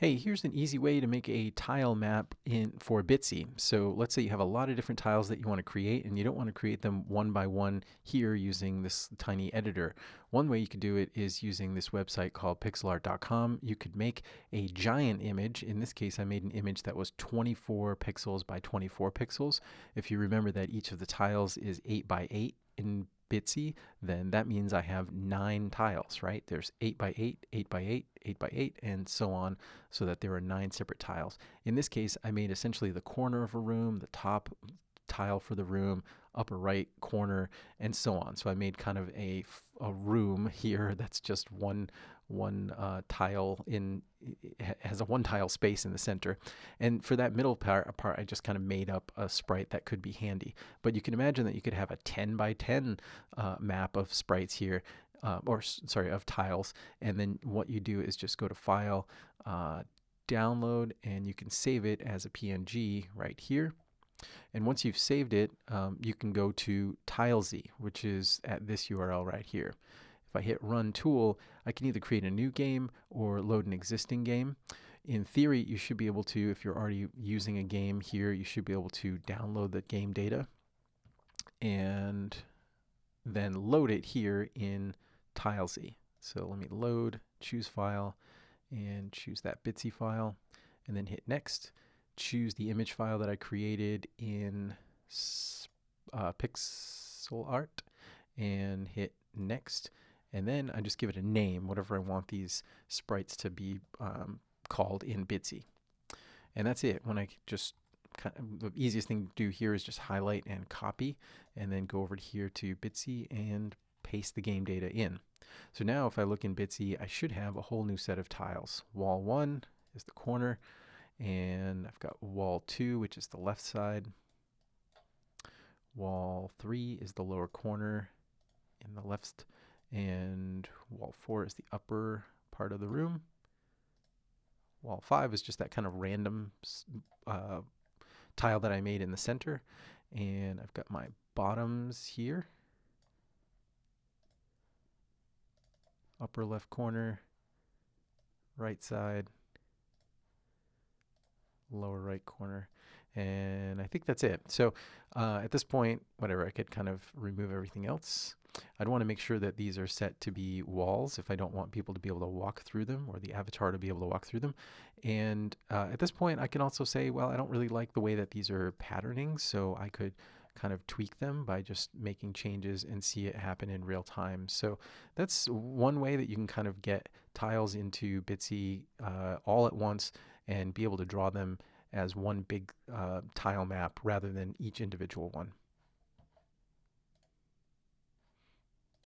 Hey, here's an easy way to make a tile map in for Bitsy. So let's say you have a lot of different tiles that you want to create and you don't want to create them one by one here using this tiny editor. One way you could do it is using this website called pixelart.com. You could make a giant image. In this case, I made an image that was 24 pixels by 24 pixels. If you remember that each of the tiles is 8 by 8 in Bitsy, then that means I have nine tiles, right? There's 8 by 8, 8 by 8, 8 by 8, and so on, so that there are nine separate tiles. In this case, I made essentially the corner of a room, the top tile for the room, upper right corner, and so on. So I made kind of a, a room here that's just one one uh, tile in has a one tile space in the center. And for that middle part, part I just kind of made up a sprite that could be handy. But you can imagine that you could have a 10 by 10 uh, map of sprites here uh, or sorry of tiles. And then what you do is just go to file uh, download and you can save it as a PNG right here and once you've saved it, um, you can go to TileZ, which is at this URL right here. If I hit Run Tool, I can either create a new game or load an existing game. In theory, you should be able to, if you're already using a game here, you should be able to download the game data and then load it here in TileZ. So let me load, choose file, and choose that Bitsy file, and then hit next. Choose the image file that I created in uh, Pixel Art, and hit next and then I just give it a name, whatever I want these sprites to be um, called in Bitsy. And that's it. When I just kind of, the easiest thing to do here is just highlight and copy, and then go over here to Bitsy and paste the game data in. So now if I look in Bitsy, I should have a whole new set of tiles. Wall 1 is the corner, and I've got wall 2, which is the left side. Wall 3 is the lower corner in the left and wall 4 is the upper part of the room. Wall 5 is just that kind of random uh, tile that I made in the center. And I've got my bottoms here. Upper left corner, right side, lower right corner. And I think that's it. So uh, at this point, whatever, I could kind of remove everything else. I'd want to make sure that these are set to be walls if I don't want people to be able to walk through them or the avatar to be able to walk through them. And uh, at this point, I can also say, well, I don't really like the way that these are patterning, so I could kind of tweak them by just making changes and see it happen in real time. So that's one way that you can kind of get tiles into Bitsy uh, all at once and be able to draw them as one big uh, tile map rather than each individual one.